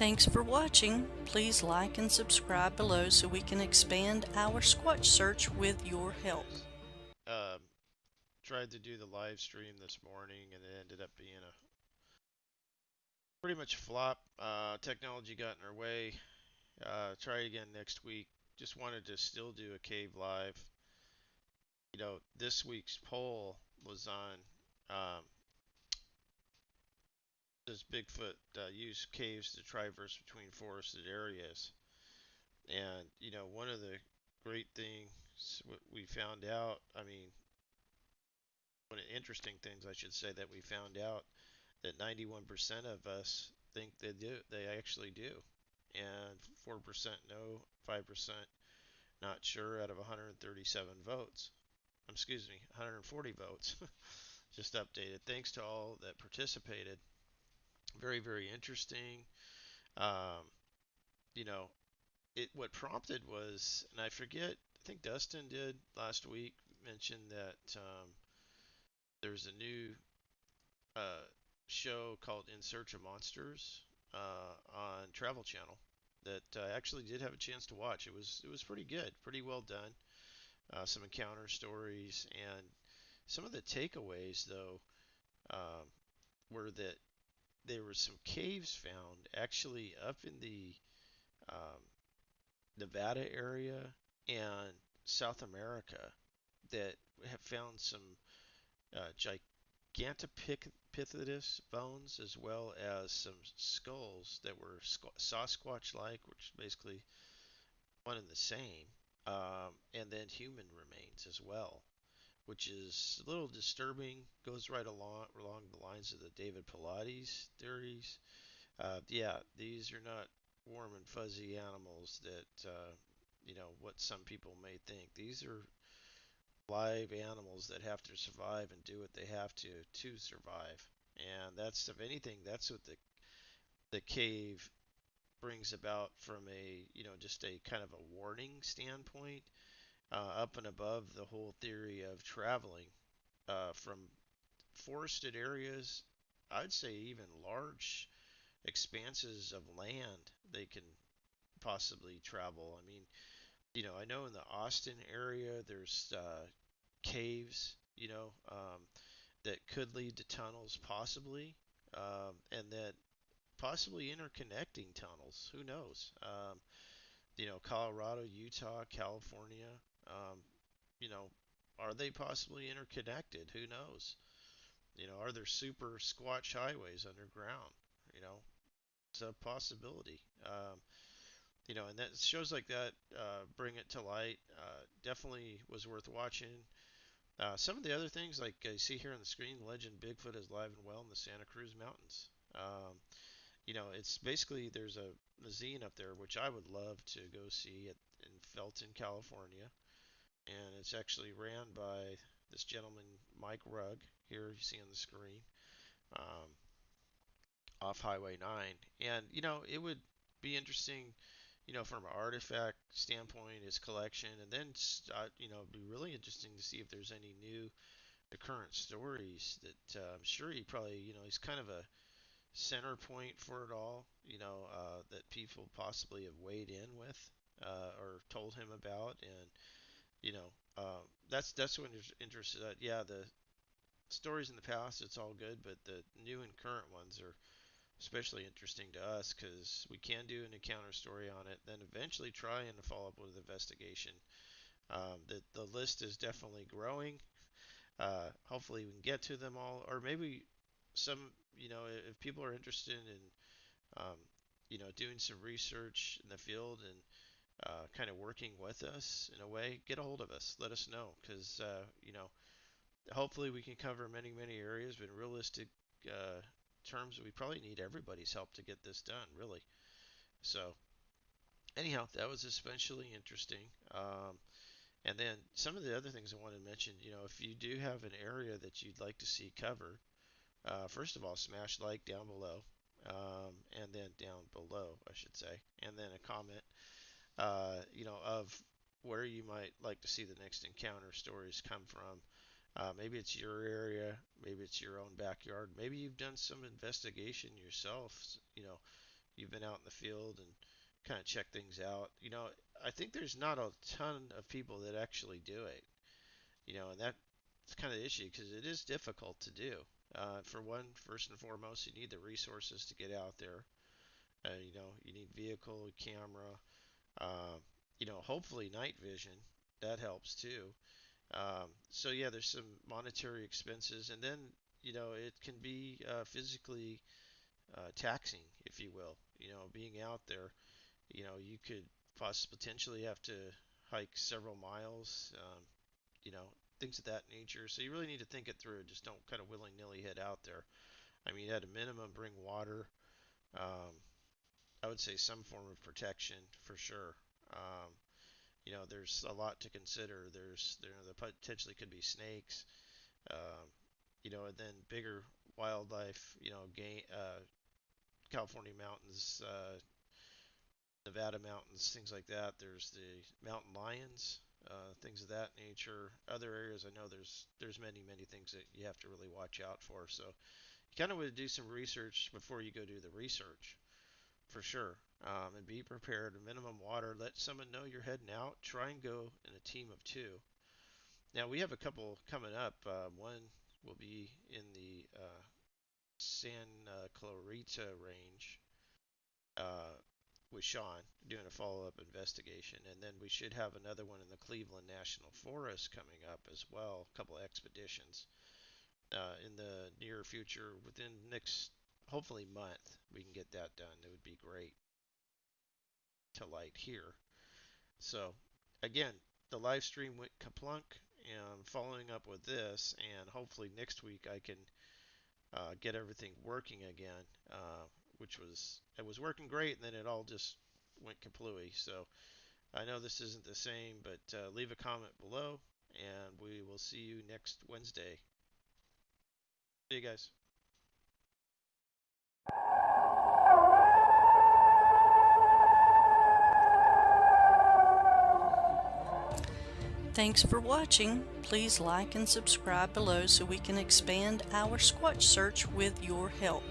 Thanks for watching. Please like and subscribe below so we can expand our Squatch search with your help. Um, tried to do the live stream this morning and it ended up being a pretty much flop. Uh, technology got in our way. Uh, try again next week. Just wanted to still do a cave live. You know, this week's poll was on um, does Bigfoot uh, use caves to traverse between forested areas? And you know, one of the great things we found out, I mean, one of the interesting things I should say that we found out that 91% of us think they do, they actually do, and 4% no, 5% not sure out of 137 votes. Excuse me, 140 votes. Just updated. Thanks to all that participated very very interesting. Um, you know, it what prompted was, and I forget. I think Dustin did last week mention that um, there's a new uh, show called In Search of Monsters uh, on Travel Channel that I actually did have a chance to watch. It was it was pretty good, pretty well done. Uh, some encounter stories and some of the takeaways though um, were that there were some caves found actually up in the um, Nevada area and South America that have found some uh, Gigantopithecus bones as well as some skulls that were Sasquatch-like, which is basically one and the same, um, and then human remains as well which is a little disturbing. Goes right along along the lines of the David Paulides theories. Uh, yeah, these are not warm and fuzzy animals that uh, you know what some people may think. These are live animals that have to survive and do what they have to to survive. And that's if anything, that's what the the cave brings about from a you know just a kind of a warning standpoint uh, up and above the whole theory of traveling uh, from forested areas, I'd say even large expanses of land they can possibly travel. I mean, you know, I know in the Austin area there's uh, caves, you know, um, that could lead to tunnels possibly, um, and that possibly interconnecting tunnels. Who knows? Um, you know, Colorado, Utah, California, um, you know, are they possibly interconnected? Who knows? You know, are there super squatch highways underground? You know, it's a possibility. Um, you know, and that shows like that uh, bring it to light. Uh, definitely was worth watching. Uh, some of the other things, like you see here on the screen, Legend Bigfoot is live and well in the Santa Cruz Mountains. Um, you know, it's basically there's a, a zine up there which I would love to go see at, in Felton, California and it's actually ran by this gentleman, Mike Rugg, here you see on the screen, um, off Highway 9. And, you know, it would be interesting, you know, from an artifact standpoint, his collection, and then, uh, you know, it'd be really interesting to see if there's any new the current stories that uh, I'm sure he probably, you know, he's kind of a center point for it all, you know, uh, that people possibly have weighed in with uh, or told him about. And, you know, um, that's that's what interested. Uh, yeah, the stories in the past, it's all good, but the new and current ones are especially interesting to us because we can do an encounter story on it, then eventually try and follow up with an investigation. Um, the the list is definitely growing. Uh, hopefully, we can get to them all, or maybe some. You know, if people are interested in, um, you know, doing some research in the field and uh, kind of working with us in a way, get a hold of us. Let us know because uh, you know, hopefully we can cover many many areas. But in realistic uh, terms, we probably need everybody's help to get this done. Really. So anyhow, that was especially interesting. Um, and then some of the other things I wanted to mention, you know, if you do have an area that you'd like to see covered, uh, first of all, smash like down below, um, and then down below, I should say, and then a comment uh, you know, of where you might like to see the next encounter stories come from. Uh, maybe it's your area, maybe it's your own backyard, maybe you've done some investigation yourself, you know, you've been out in the field and kind of check things out. You know, I think there's not a ton of people that actually do it. You know, and that's kind of the issue because it is difficult to do. Uh, for one, first and foremost, you need the resources to get out there. Uh, you know, you need vehicle, camera, uh, you know, hopefully night vision. That helps too. Um, so yeah, there's some monetary expenses, and then you know it can be uh, physically uh, taxing, if you will. You know, being out there, you know, you could possibly potentially have to hike several miles. Um, you know, things of that nature. So you really need to think it through. Just don't kind of willy nilly head out there. I mean, at a minimum, bring water. Um, I would say some form of protection for sure. Um, you know, there's a lot to consider. There's there, there potentially could be snakes. Um, you know, and then bigger wildlife. You know, game, uh, California mountains, uh, Nevada mountains, things like that. There's the mountain lions, uh, things of that nature. Other areas, I know there's there's many many things that you have to really watch out for. So you kind of want to do some research before you go do the research, for sure. Um, and be prepared. Minimum water. Let someone know you're heading out. Try and go in a team of two. Now we have a couple coming up. Uh, one will be in the uh, San uh, Clarita range uh, with Sean doing a follow-up investigation, and then we should have another one in the Cleveland National Forest coming up as well. A couple expeditions uh, in the near future, within next hopefully month, we can get that done. It would be great to light here. So again, the live stream went kaplunk, and following up with this, and hopefully next week I can uh, get everything working again, uh, which was it was working great, and then it all just went kaplooey. So I know this isn't the same, but uh, leave a comment below, and we will see you next Wednesday. See you guys. Thanks for watching. Please like and subscribe below so we can expand our Squatch search with your help.